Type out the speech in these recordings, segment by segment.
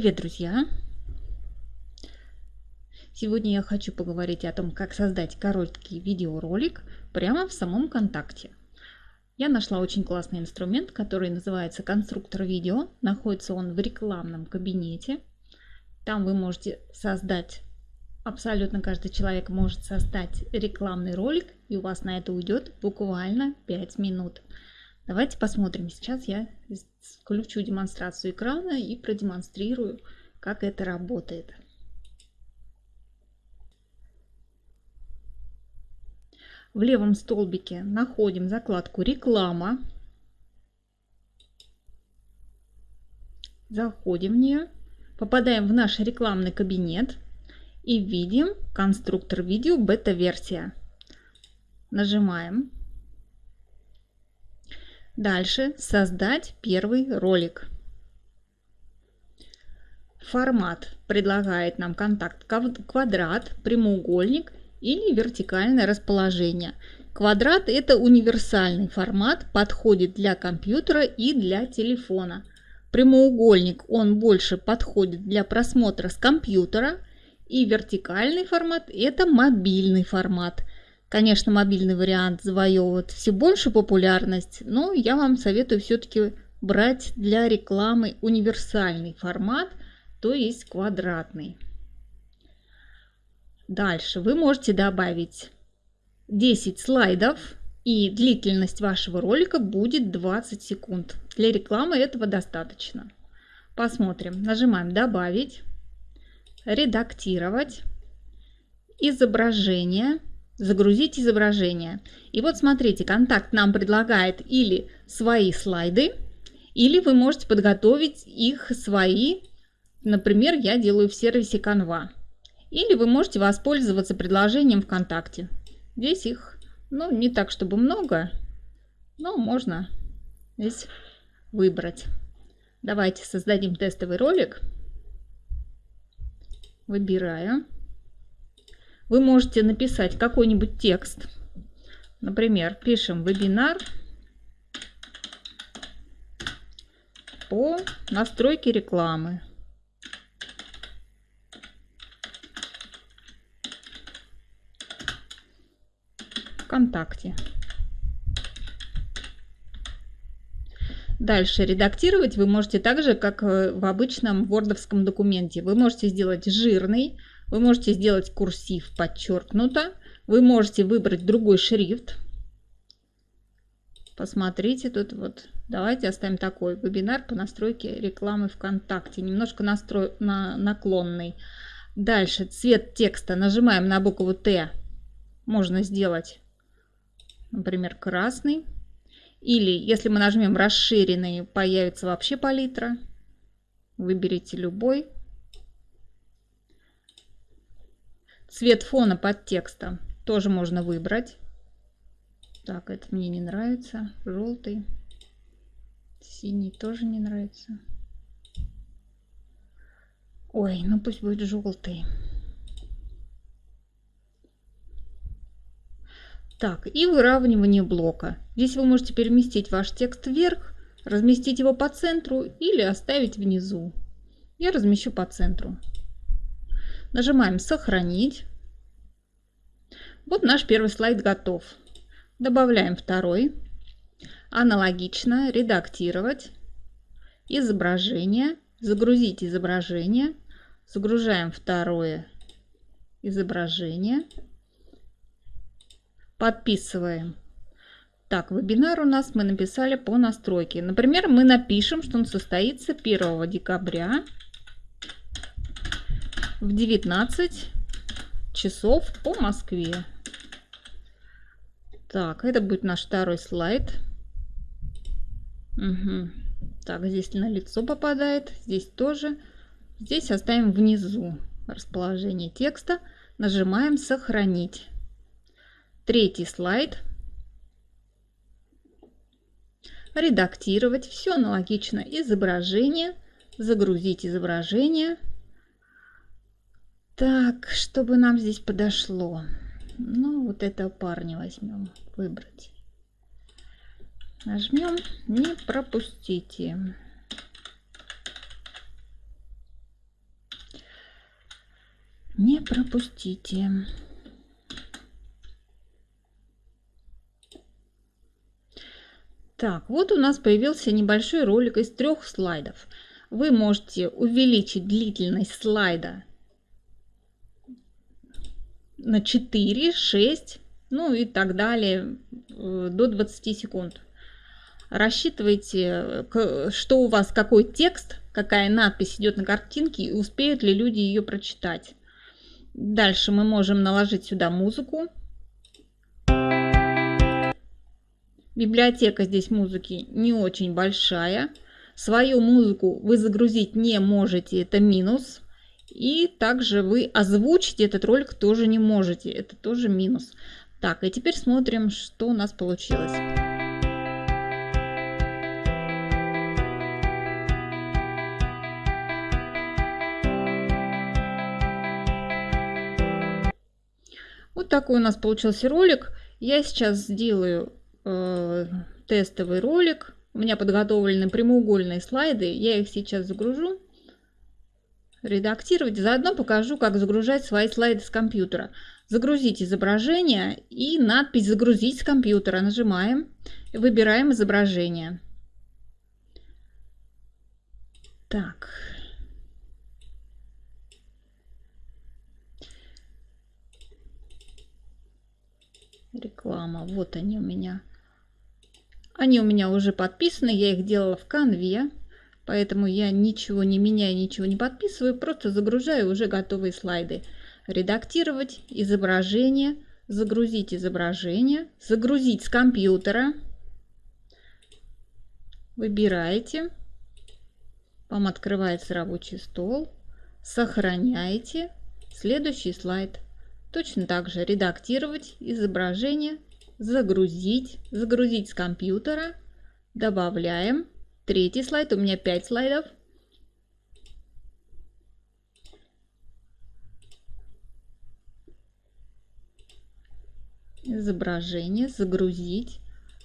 Привет, друзья! Сегодня я хочу поговорить о том, как создать короткий видеоролик прямо в самом КонтакТе. Я нашла очень классный инструмент, который называется конструктор видео. Находится он в рекламном кабинете. Там вы можете создать, абсолютно каждый человек может создать рекламный ролик, и у вас на это уйдет буквально 5 минут. Давайте посмотрим. Сейчас я включу демонстрацию экрана и продемонстрирую, как это работает. В левом столбике находим закладку «Реклама». Заходим в нее, попадаем в наш рекламный кабинет и видим конструктор видео бета-версия. Нажимаем Дальше создать первый ролик. Формат предлагает нам контакт квадрат, прямоугольник или вертикальное расположение. Квадрат это универсальный формат, подходит для компьютера и для телефона. Прямоугольник он больше подходит для просмотра с компьютера. И вертикальный формат это мобильный формат – Конечно, мобильный вариант завоевывает все больше популярность, но я вам советую все-таки брать для рекламы универсальный формат, то есть квадратный. Дальше вы можете добавить 10 слайдов и длительность вашего ролика будет 20 секунд. Для рекламы этого достаточно. Посмотрим. Нажимаем «Добавить», «Редактировать», «Изображение», загрузить изображение. И вот смотрите, контакт нам предлагает или свои слайды, или вы можете подготовить их свои. Например, я делаю в сервисе Canva. Или вы можете воспользоваться предложением ВКонтакте. Здесь их, ну, не так, чтобы много, но можно здесь выбрать. Давайте создадим тестовый ролик. Выбираю вы можете написать какой-нибудь текст. Например, пишем вебинар по настройке рекламы. ВКонтакте. Дальше редактировать вы можете так же, как э, в обычном вордовском документе. Вы можете сделать жирный, вы можете сделать курсив подчеркнуто. Вы можете выбрать другой шрифт. Посмотрите тут вот. Давайте оставим такой. Вебинар по настройке рекламы ВКонтакте. Немножко настрой, на, наклонный. Дальше цвет текста. Нажимаем на букву Т. Можно сделать, например, красный. Или если мы нажмем расширенный, появится вообще палитра. Выберите любой. Цвет фона под текстом тоже можно выбрать. Так, это мне не нравится. Желтый. Синий тоже не нравится. Ой, ну пусть будет желтый. Так, и выравнивание блока. Здесь вы можете переместить ваш текст вверх, разместить его по центру или оставить внизу. Я размещу по центру. Нажимаем «Сохранить». Вот наш первый слайд готов. Добавляем второй. Аналогично редактировать. Изображение. Загрузить изображение. Загружаем второе изображение. Подписываем. Так, вебинар у нас мы написали по настройке. Например, мы напишем, что он состоится 1 декабря в 19 часов по Москве. Так, это будет наш второй слайд. Угу. Так, здесь на лицо попадает, здесь тоже. Здесь оставим внизу расположение текста. Нажимаем «Сохранить». Третий слайд. Редактировать. Все аналогично. Изображение. Загрузить изображение. Так, чтобы нам здесь подошло. Ну, вот этого парня возьмем. Выбрать. Нажмем. Не пропустите. Не пропустите. Так, вот у нас появился небольшой ролик из трех слайдов. Вы можете увеличить длительность слайда на 4, 6, ну и так далее, э, до 20 секунд. Рассчитывайте, что у вас, какой текст, какая надпись идет на картинке и успеют ли люди ее прочитать. Дальше мы можем наложить сюда музыку. Библиотека здесь музыки не очень большая. Свою музыку вы загрузить не можете, это минус. И также вы озвучить этот ролик тоже не можете, это тоже минус. Так, и теперь смотрим, что у нас получилось. Вот такой у нас получился ролик. Я сейчас сделаю э, тестовый ролик. У меня подготовлены прямоугольные слайды. Я их сейчас загружу. Редактировать. Заодно покажу, как загружать свои слайды с компьютера. Загрузить изображение и надпись «Загрузить с компьютера». Нажимаем. Выбираем изображение. Так. Реклама. Вот они у меня. Они у меня уже подписаны. Я их делала в конве. Поэтому я ничего не меняю, ничего не подписываю. Просто загружаю уже готовые слайды. Редактировать изображение. Загрузить изображение. Загрузить с компьютера. Выбираете. Вам открывается рабочий стол. Сохраняете. Следующий слайд. Точно так же редактировать изображение, загрузить, загрузить с компьютера, добавляем. Третий слайд, у меня 5 слайдов. Изображение, загрузить,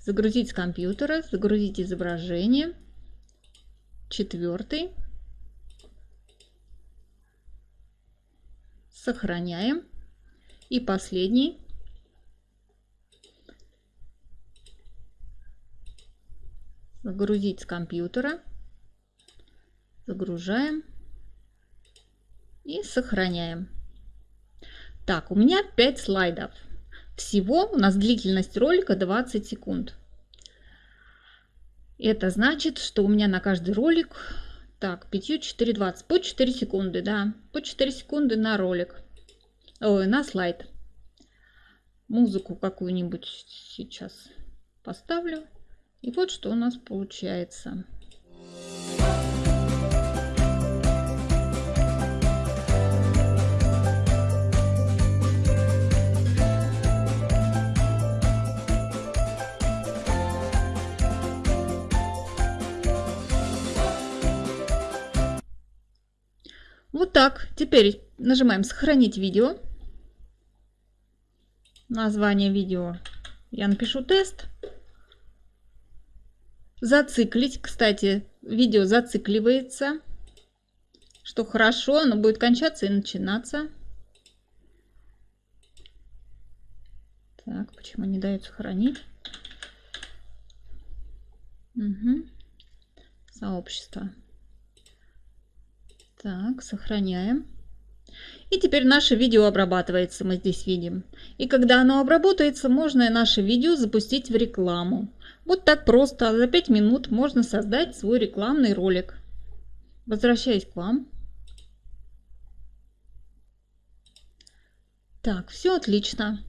загрузить с компьютера, загрузить изображение. Четвертый. Сохраняем. И последний. Загрузить с компьютера. Загружаем. И сохраняем. Так, у меня 5 слайдов. Всего у нас длительность ролика 20 секунд. Это значит, что у меня на каждый ролик, так, 5, 4, 20, по 4 секунды, да, по 4 секунды на ролик ой, на слайд. Музыку какую-нибудь сейчас поставлю. И вот что у нас получается. Вот так. Теперь нажимаем «Сохранить видео» название видео я напишу тест. Зациклить. Кстати, видео зацикливается. Что хорошо, оно будет кончаться и начинаться. Так, почему не дает сохранить? Угу. Сообщество. Так, сохраняем. И теперь наше видео обрабатывается, мы здесь видим. И когда оно обработается, можно наше видео запустить в рекламу. Вот так просто, за 5 минут можно создать свой рекламный ролик. Возвращаясь к вам. Так, все отлично.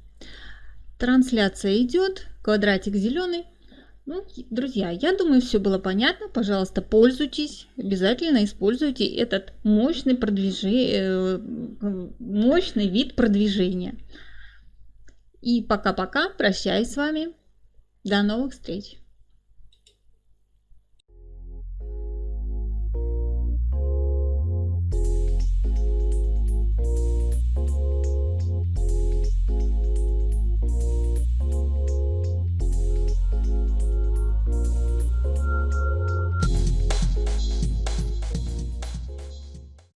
Трансляция идет, квадратик зеленый. Ну, друзья, я думаю, все было понятно. Пожалуйста, пользуйтесь, обязательно используйте этот мощный, продвижение, э, мощный вид продвижения. И пока-пока, прощаюсь с вами. До новых встреч!